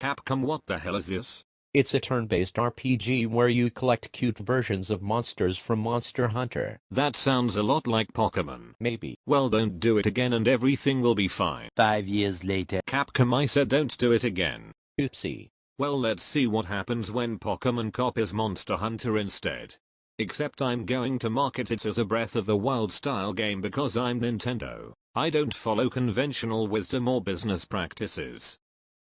Capcom what the hell is this? It's a turn-based RPG where you collect cute versions of monsters from Monster Hunter. That sounds a lot like Pokemon. Maybe. Well don't do it again and everything will be fine. Five years later. Capcom I said don't do it again. Oopsie. Well let's see what happens when Pokemon copies Monster Hunter instead. Except I'm going to market it as a Breath of the Wild style game because I'm Nintendo. I don't follow conventional wisdom or business practices.